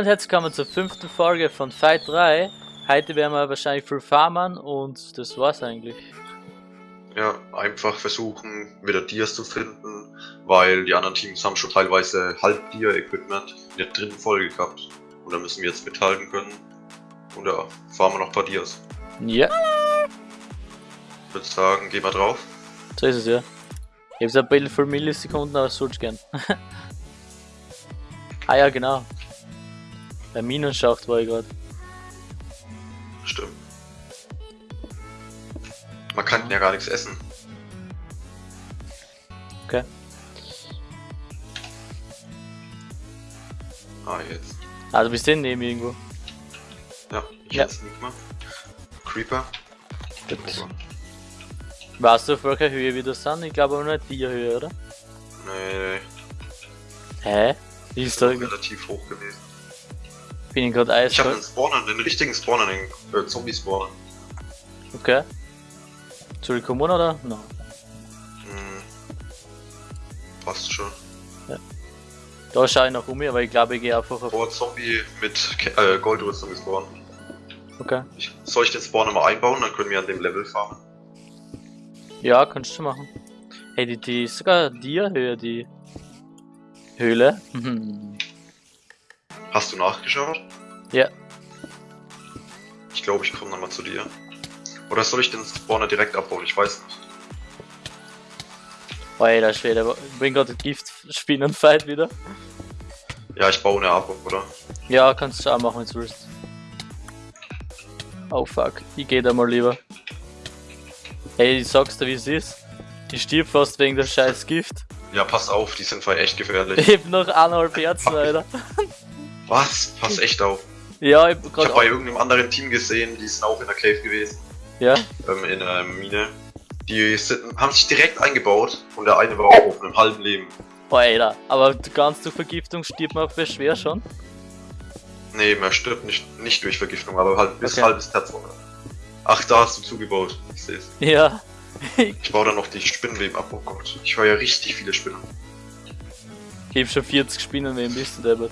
und herzlich willkommen zur fünften Folge von Fight 3. Heute werden wir wahrscheinlich viel farmen und das war's eigentlich. Ja, einfach versuchen, wieder Dias zu finden, weil die anderen Teams haben schon teilweise halb Dia-Equipment in der dritten Folge gehabt. Und da müssen wir jetzt mithalten können. Und ja, fahren wir noch ein paar Dias. Ja, Ich würde sagen, gehen wir drauf. so ist es ja. Ich hab's ein bisschen für Millisekunden, aber so gern. ah ja, genau. Bei Minenschacht war ich gerade. Stimmt. Man kann ja gar nichts essen. Okay. Ah, jetzt. Also bist du neben irgendwo. Ja, ich Ja. jetzt nicht mehr. Creeper. Gut. Weißt du auf welcher Höhe wir das sind? Ich glaube aber nicht die Höhe, oder? Nee, Hä? Wie ist da? relativ hoch gewesen. Bin ich gerade Ich habe einen? Spawner, den richtigen Spawner, den äh, Zombie-Spawner. Okay. Ich kommen oder? No. Hm. Passt schon. Da schaue ich noch um, aber ich glaube ich gehe einfach auf. Oh, Zombie mit äh, Goldrüstung gespawnt. Okay. Ich, soll ich den Spawner mal einbauen, dann können wir an dem Level farmen. Ja, kannst du machen. Hey, die, die ist sogar dir Höhe, die Höhle. Hast du nachgeschaut? ja, Ich glaube, ich komme nochmal zu dir. Oder soll ich den Spawner direkt abbauen? Ich weiß nicht. alter Schwede, bin gerade Giftspinnenfight wieder. Ja, ich baue eine ab, oder? Ja, kannst du auch machen, wenn du willst. Oh fuck, ich geh da mal lieber. Hey, ich sag's dir wie es ist. Ich stirb fast wegen der scheiß Gift. Ja, pass auf, die sind voll echt gefährlich. Ich hab noch eineinhalb Herzen, Alter. Was? Pass echt auf. Ja, ich hab Ich habe bei irgendeinem anderen Team gesehen, die sind auch in der Cave gewesen. Ja, Ähm, in einer Mine. Die sind, haben sich direkt eingebaut und der eine war auch auf einem halben Leben. oh, Alter. Aber ganz durch Vergiftung stirbt man bei schwer schon. Nee, man stirbt nicht, nicht durch Vergiftung, aber halt bis Okay. halbes Herz. Ach, da hast du zugebaut. Ich seh's. Ja. Ich baue dann noch die Spinnenleben ab. Oh Gott, ich war ja richtig viele Spinnen. Ich hab schon 40 Spinnen neben bist du deppert.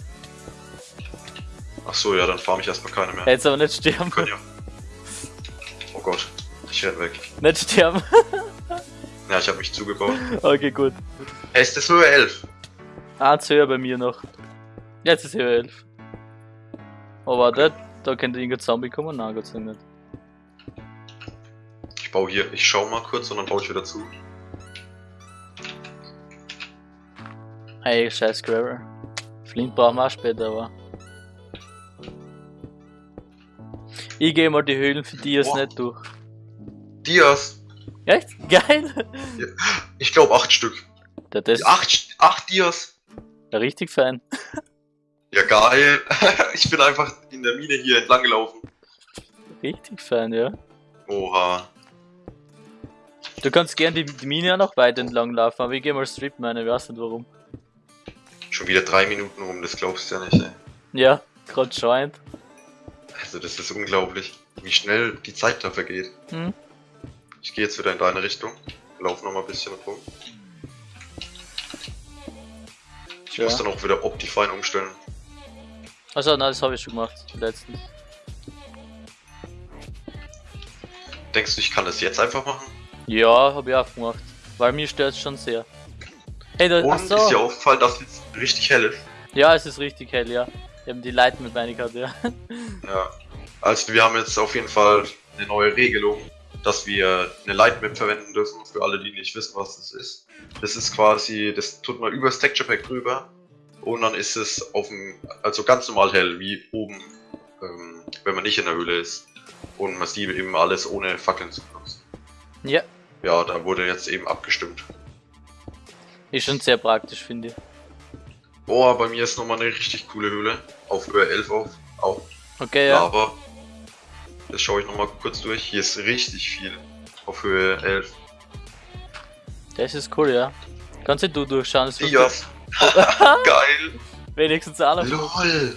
Ach so, ja, dann farm ich erstmal keine mehr. Jetzt aber nicht sterben. Können ja. Oh Gott, ich renn weg. Nicht sterben. Ja, ich habe mich zugebaut. Okay, gut. Hey, ist das Höhe 11? Eins höher bei mir noch. Jetzt ist Höhe 11. Oh, warte, da könnte irgendein Zombie kommen? Nein, Gott sei Dank nicht. Ich baue hier, ich schau mal kurz und dann baue ich wieder zu. Hey, scheiß Gravel. Flint brauchen wir auch später, aber. Ich gehe mal die Höhlen für Boah. nicht durch. Dias! Echt? Geil! Ich glaube 8 Stück. Der das 8, 8 Dias! ja richtig fein. Ja, geil. ich bin einfach in der Mine hier entlang gelaufen. Richtig fein, ja. Oha. Du kannst gern die, die Mine ja noch weit entlang laufen, aber ich gehe mal Strip meine, ich weiß nicht warum. Schon wieder 3 Minuten rum, das glaubst du ja nicht, ey. Ja, gerade scheint. Also, das ist unglaublich, wie schnell die Zeit da vergeht. Hm? Ich gehe jetzt wieder in deine Richtung. Lauf noch mal ein bisschen rum. Ich Ja. muss dann auch wieder Optifine umstellen. Also, nein, das habe ich schon gemacht, letztens. Denkst du, ich kann das jetzt einfach machen? Ja, habe ich auch gemacht. Weil mir stört es schon sehr. Hey, da, Und ach so. ist dir aufgefallen, dass es richtig hell ist? Ja, es ist richtig hell, ja. Wir haben die Light mit meine gehabt, ja. Ja. Also wir haben jetzt auf jeden Fall eine neue Regelung, dass wir eine Lightmap verwenden dürfen, für alle, die nicht wissen, was das ist. Das ist quasi, das tut man übers Texture Pack drüber und dann ist es auf dem, also ganz normal hell, wie oben, ähm, wenn man nicht in der Höhle ist. Und man sieht eben alles ohne Fackeln zu benutzen. Ja, Ja, da wurde jetzt eben abgestimmt. ist schon sehr praktisch, finde ich. Boah, bei mir ist nochmal eine richtig coole Höhle. Auf Höhe 11 auf. Auch. Okay, ja. Aber das schaue ich nochmal kurz durch. Hier ist richtig viel. Auf Höhe 11. Das ist cool, ja. Kannst du durchschauen, das Dias. Geil. wenigstens alle. LOL.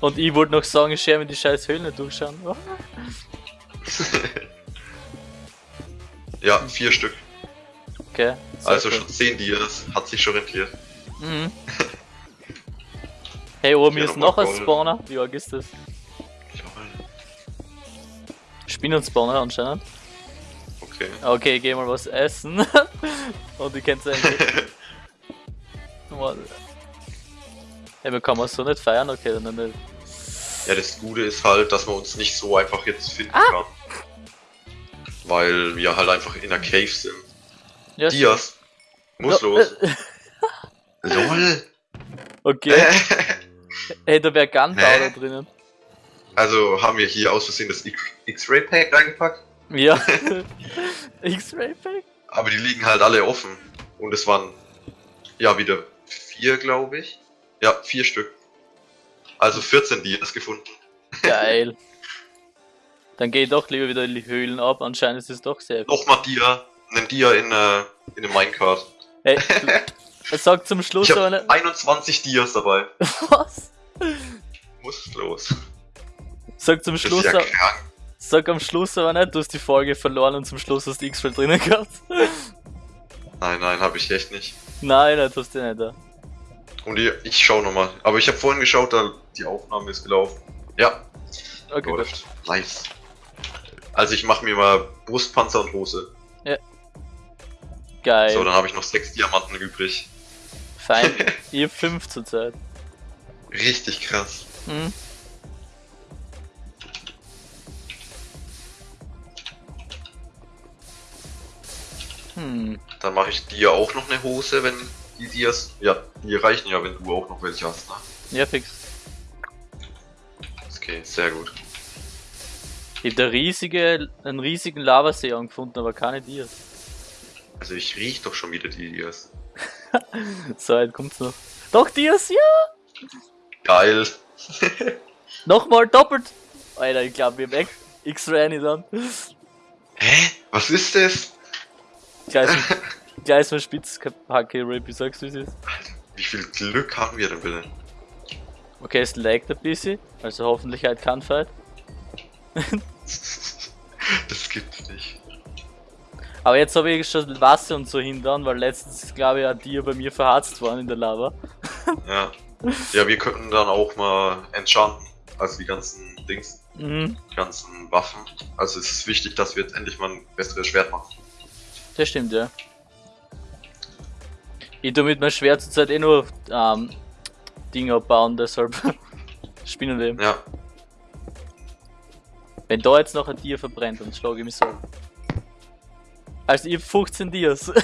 Und ich wollte noch sagen, ich schäme die scheiß Höhlen nicht durchschauen. Ja, vier Stück. Okay. Also cool. schon 10 Dias. Hat sich schon rentiert. Mhm. Hey, oben Hier ist noch ein. Spawner. Wie arg ist das? Spinnen-Spawner anscheinend. Okay. Okay, geh mal was essen. Und ich kenn's eigentlich. Warte. Hey, wir kann man so nicht feiern, okay, dann nicht. Ja, das Gute ist halt, dass man uns nicht so einfach jetzt finden Ah. kann. Weil wir halt einfach in der Cave sind. Ja, Dias. Muss Ja, los. Äh, LOL. Okay, hey, da wäre Gunpowder Hä? drinnen. Also haben wir hier aus Versehen das X- X-Ray Pack reingepackt. Ja. X-Ray Pack? Aber die liegen halt alle offen. Und es waren ja wieder vier, glaube ich. Ja, vier Stück. Also 14 Dias gefunden. Geil. Dann geh doch lieber wieder in die Höhlen ab, anscheinend ist es doch sehr. Nochmal Dia. Einen Dia in, äh, in einem Minecart. Hey, du, er sagt zum Schluss Ich aber nicht. 21 Dias dabei. Was? Muss los. Sag zum Schluss, ja sag am Schluss aber nicht, du hast die Folge verloren und zum Schluss hast du X-Ray drinnen gehabt. Nein, nein, habe ich echt nicht. Nein, das hast du nicht da. Und ich, ich schau nochmal. Aber ich habe vorhin geschaut, da die Aufnahme ist gelaufen. Ja, Okay, gut. läuft. Nice. Also ich mache mir mal Brustpanzer und Hose. Geil. So, dann habe ich noch sechs Diamanten übrig. Fein. Ich hab 5 zurzeit. Richtig krass. Hm? Hm. Dann mache ich dir auch noch eine Hose, wenn die Dias. Ja, die reichen ja, wenn du auch noch welche hast, ne? Ja, fix. Okay, sehr gut. Ich hab da riesige, einen riesigen Lavasee angefunden, aber keine Dias. Also ich riech doch schon wieder die Dias. So weit kommt's noch. Doch, Dias, ja! Geil. Nochmal doppelt! Alter, ich glaube, wir haben echt X-Ray nicht an. Hä? Was ist das? Gleich ein- gleich ist mein Spitzhacke-Rap, ich sag's wie es ist. Wie viel Glück haben wir denn bitte? Okay, es laggt ein bisschen, also hoffentlich halt kein Fight. Das gibt's nicht. Aber jetzt habe ich schon Wasser und so hindern, weil letztens ist, glaube ich, ein Tier bei mir verharzt worden in der Lava. Ja. Ja, wir könnten dann auch mal enchanten. Also die ganzen Dings, Mhm, die ganzen Waffen. Also es ist wichtig, dass wir jetzt endlich mal ein besseres Schwert machen. das stimmt, ja. Ich tu mit meinem Schwert zurzeit eh nur ähm, Dinge abbauen, deshalb Spinnenleben. Ja, Wenn da jetzt noch ein Tier verbrennt, dann schlage ich mich so. Also ich hab 15 Dias.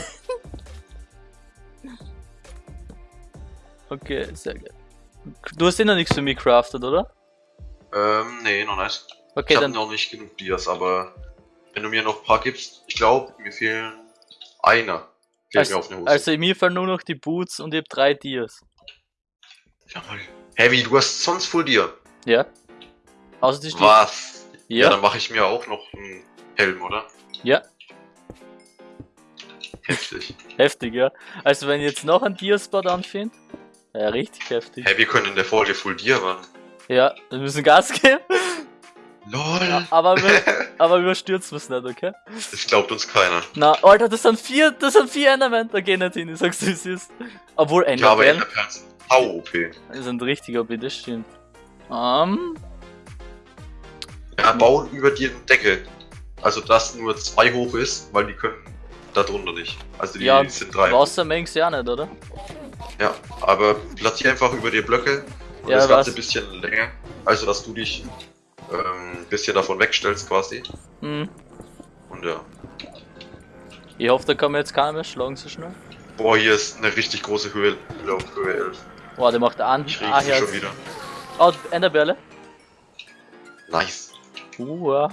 okay, sehr gut. Du hast eh noch nichts für mich crafted, oder? ähm, nee, noch nicht. Okay, ich dann. noch nicht genug Dias, aber wenn du mir noch ein paar gibst, ich glaube, mir fehlen einer. Fehlt mir auf eine Also, Hose. also mir fallen nur noch die Boots und ich hab drei Dias. Jawohl. Heavy, du hast sonst Full Dia. Ja? Außer die Stiefel. Was? Ja, Ja? dann mache ich mir auch noch einen Helm, oder? Ja. Heftig. Heftig, ja. Also wenn ich jetzt noch ein Diaspot anfinde, ja, richtig heftig. Hey, wir können in der Folge Full Dia ran. Ja, wir müssen Gas geben. LOL. Aber, wir, aber überstürzen wir es nicht, okay? Das glaubt uns keiner. Na, Alter, das sind vier, das sind vier Endermen, da geh nicht hin, ich sag's wie es ist. Obwohl Ja, aber Endermen sind sau OP. sind richtig OP, das stimmt. Ähm, Ja, bauen über die Decke. Also, dass nur zwei hoch ist, weil die können da drunter nicht. Also, die ja, sind drei. Wassermengs ja nicht, oder? Ja, aber platziere einfach über die Blöcke und Ja, das Ganze ein bisschen länger. Also, dass du dich ähm, ein bisschen davon wegstellst quasi. Hm. Und ja. Ich hoffe, da kann mir jetzt keiner mehr schlagen so schnell. Boah, hier ist eine richtig große Höhe. Höhe auf Höhe 11. Boah, der macht an. Ich Ah, sie schon wieder. Oh, Enderbärle. Nice. Uh, ja.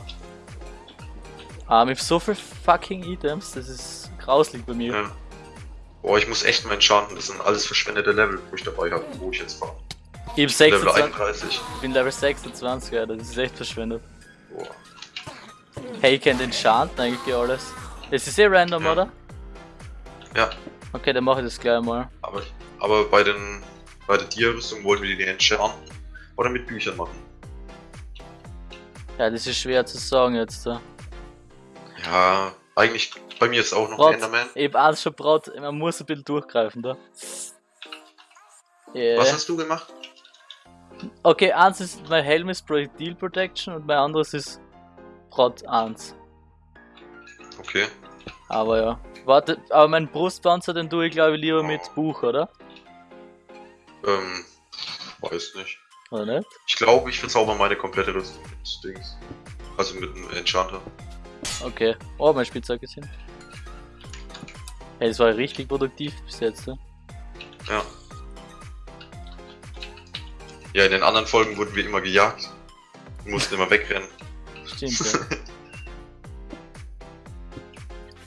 Ah, mit so viel fucking Items, das ist grauslich bei mir. Ja. Boah, ich muss echt mal enchanten. Das sind alles verschwendete Level, wo ich dabei habe, wo ich jetzt war. Ich Level 26, 31. ich bin Level 26, ja, das ist echt verschwendet. Boah. Hey, ich kennt Enchanten eigentlich alles. Es ist eh random, Ja. oder? Ja, Okay, dann mache ich das gleich mal. aber, aber bei den bei der Tierrüstung wollten wir die enchanten oder mit Büchern machen. Ja, das ist schwer zu sagen jetzt. Da. Ja, eigentlich bei mir ist auch noch Brot. Enderman. Hab alles schon braut, man muss ein bisschen durchgreifen da. Yeah. Was hast du gemacht? Okay, eins ist, mein Helm ist Projectile Protection und mein anderes ist Prot 1. Okay. Aber ja. Warte, aber mein Brustpanzer, den tue ich glaube ich lieber mit Buch, oder? Ähm, weiß nicht. Oder nicht? Ich glaube, ich verzauber meine komplette Rüstung mit Dings. Also mit einem Enchanter. Okay. Oh, mein Spielzeug ist hin. Hey, das war richtig produktiv bis jetzt, ne? Ja. Ja, in den anderen Folgen wurden wir immer gejagt. Wir mussten immer wegrennen. Stimmt,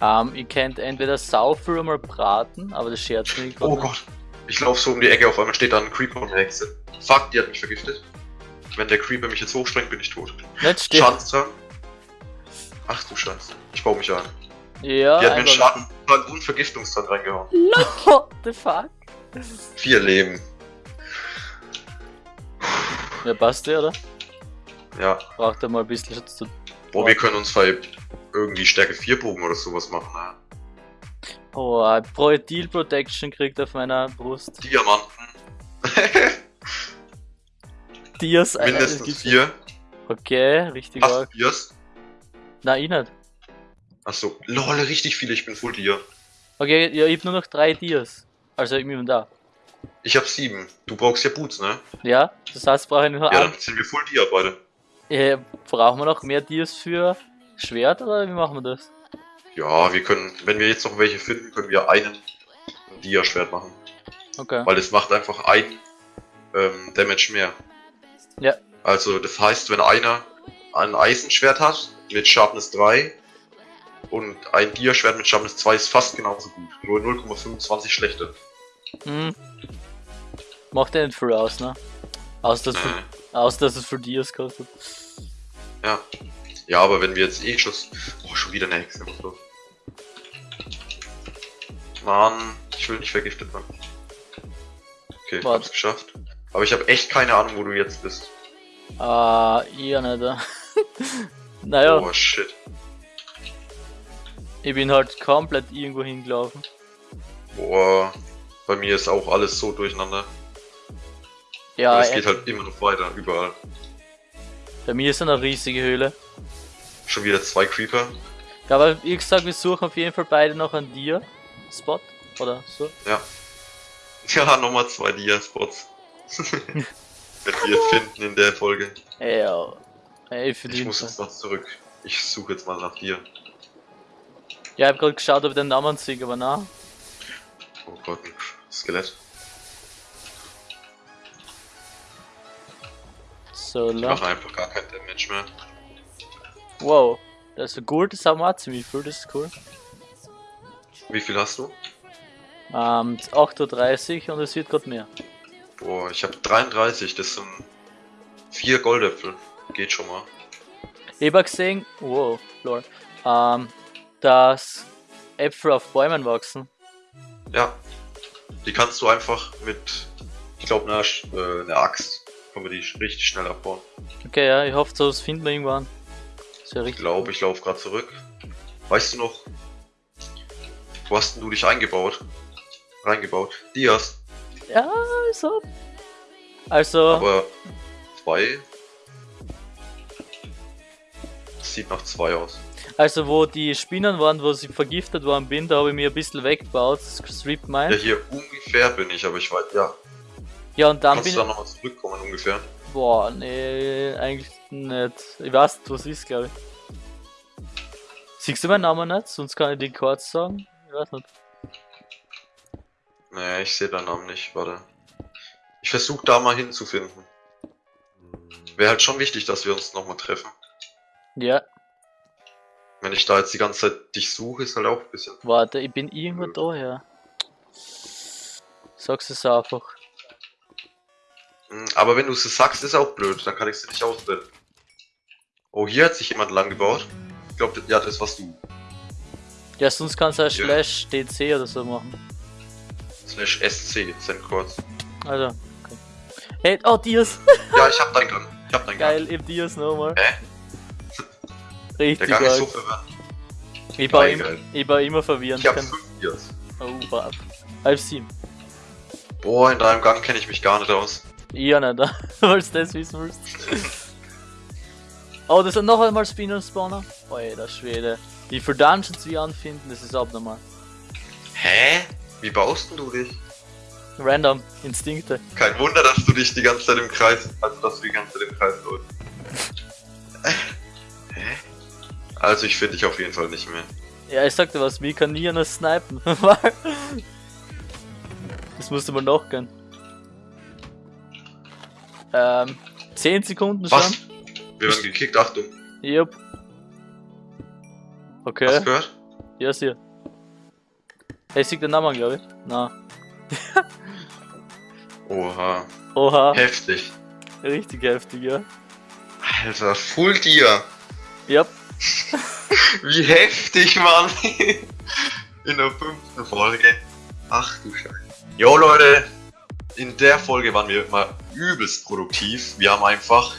ja. ähm, ihr könnt entweder saufen oder mal braten, aber das scherzt mich Oh Gott. Ich laufe so um die Ecke, auf einmal steht da ein Creeper und eine Hexe. Fuck, die hat mich vergiftet. Wenn der Creeper mich jetzt hochsprengt, bin ich tot. Nicht. Schadenstag. Ach du Scheiße. Ich baue mich ein. Ja, Die hat mir einen einfach- Schadenstag und Vergiftungstrank reingehauen. What the fuck? Vier Leben. Ja, passt ja, oder? Ja. Braucht er mal ein bisschen Schutz zu. Boah, wir können uns vielleicht irgendwie Stärke 4 Bogen oder sowas machen. Ne? Oh, äh, Projectile Protection kriegt auf meiner Brust. Diamanten. Dias äh, Mindestens gibt's- vier. Okay, richtig Hast arg. du Dias? Nein, ich nicht. Achso. Lol, richtig viele. Ich bin Full Dia. Okay, ja, ich hab nur noch drei Dias. Also ich bin da. Ich hab sieben. Du brauchst ja Boots, ne? Ja, das heißt, brauche ich nur Ja, dann sind wir Full Dia beide. Äh, brauchen wir noch mehr Dias für Schwert oder wie machen wir das? Ja, wir können, wenn wir jetzt noch welche finden, können wir einen Dia-Schwert machen. Okay. Weil es macht einfach ein ähm, Damage mehr. Ja. Also das heißt, wenn einer ein Eisenschwert hat mit Sharpness 3 und ein Dia-Schwert mit Sharpness 2 ist fast genauso gut. Nur 0,25 schlechter. Hm. Macht ja nicht viel aus, ne? Aus dass, für, aus, dass es für Dias kostet. ja. Ja, aber wenn wir jetzt eh Schuss. Oh, schon wieder eine Hexe. Los? Mann, ich will nicht vergiftet werden. Okay, ich Warte. hab's geschafft. Aber ich habe echt keine Ahnung, wo du jetzt bist. Ah, ihr nicht. naja, Oh shit. ich bin halt komplett irgendwo hingelaufen. Boah, bei mir ist auch alles so durcheinander. Ja, Aber es geht halt immer noch weiter, überall. bei mir ist eine riesige Höhle. Schon wieder zwei Creeper. Ja, aber wie gesagt, wir suchen auf jeden Fall beide noch einen Dia-Spot. Oder so. Ja. Ja, nochmal zwei Dia-Spots. Wenn wir finden in der Folge. Ja, ey, für Ich muss jetzt noch zurück. Ich suche jetzt mal nach dir. Ja, ich hab gerade geschaut, ob ich den Namen sehe, aber na. Oh Gott, ein Skelett. So, Ich la. mache einfach gar kein Damage mehr. Wow, das ist gut, das haben wir auch ziemlich viel, das ist cool. Wie viel hast du? Ähm, 8.30 Uhr und es wird gerade mehr. Boah, ich habe 33, das sind vier Goldäpfel. Geht schon mal. Ich hab auch gesehen, wow, lol, ähm, dass Äpfel auf Bäumen wachsen. Ja. Die kannst du einfach mit, ich glaube, einer, äh, einer Axt, können wir die richtig schnell abbauen. Okay, ja, ich hoffe, das finden wir irgendwann. Wäre Ich richtig. glaube, ich laufe gerade zurück. Weißt du noch, wo hast denn du dich eingebaut? Reingebaut? Dias. Ja, so. Also, Aber zwei. Sieht nach zwei aus. also wo die Spinnen waren, wo ich vergiftet worden bin, da habe ich mir ein bisschen weggebaut, Strip Ja, Mine. hier ungefähr bin ich, aber ich weiß, ja. Ja, und dann Kannst bin du da nochmal zurückkommen ungefähr? Boah, nee, eigentlich nicht. Ich weiß nicht, was ist, glaube ich. Siehst du meinen Namen nicht? Sonst kann ich die kurz sagen. Ich weiß nicht. Nee, ich sehe deinen Namen nicht, warte. Ich versuche da mal hinzufinden. Wäre halt schon wichtig, dass wir uns nochmal treffen. Ja, Wenn ich da jetzt die ganze Zeit dich suche, ist halt auch ein bisschen. warte, ich bin irgendwo da, ja. Sag's es einfach. Hm, Aber wenn du es sagst, ist auch blöd, dann kann ich es nicht ausbilden. Oh, hier hat sich jemand lang gebaut. Ich glaube, ja, das warst du. Ja, sonst kannst du Ja. Slash DC oder so machen. Slash SC, Sendcodes. Also, okay. Hey, oh, Dias! Ja, ich hab deinen Gang. Ich hab deinen Gang. Geil, im Dias nochmal. Hä? Der Richtig Gang ist so verwirrend. Ich war, im, ich war immer verwirrend. Ich hab Kein- fünf Dias. Oh, brav. Halb sieben. Boah, in deinem Gang kenne ich mich gar nicht aus. Auch nicht, weil du das wissen willst. Oh, das sind noch einmal Spinner Spawner. Alter Schwede. Wie viele Dungeons wir anfinden, das ist abnormal. Hä? Wie baust denn du dich? Random, Instinkte. Kein Wunder, dass du dich die ganze Zeit im Kreis, also dass du die ganze Zeit im Kreis läufst. Also ich finde dich auf jeden Fall nicht mehr. Ja, ich sagte was, wie kann nie einer snipen? das musste man noch gehen. Ähm, 10 Sekunden schon. Was? Wir werden gekickt, Achtung. Yep. Hast Okay, du gehört? ja, ist hier. Hey, sieht der Name, glaube ich. Na. Oha. Oha, Heftig. richtig heftig, ja. Alter, Full Tier. Yep. Wie heftig, Mann. In der fünften Folge. Ach du Scheiße. Jo Leute, in der Folge waren wir mal übelst produktiv. Wir haben einfach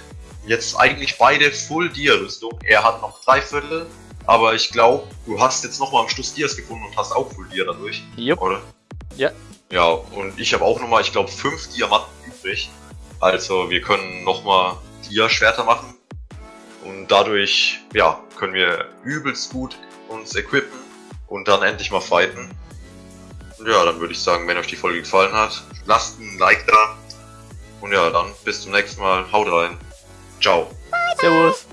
jetzt eigentlich beide Full Dia Rüstung. Er hat noch drei Viertel, aber ich glaube, du hast jetzt nochmal am Schluss Dias gefunden und hast auch Full Dia dadurch, Yep. oder? Ja. Ja, und ich habe auch nochmal, ich glaube, fünf Diamanten übrig. Also wir können nochmal Dia-Schwerter machen. Und dadurch, ja, können wir übelst gut uns equippen und dann endlich mal fighten. Und ja, dann würde ich sagen, wenn euch die Folge gefallen hat, lasst ein Like da. Und ja, dann bis zum nächsten Mal. Haut rein. Ciao. Servus.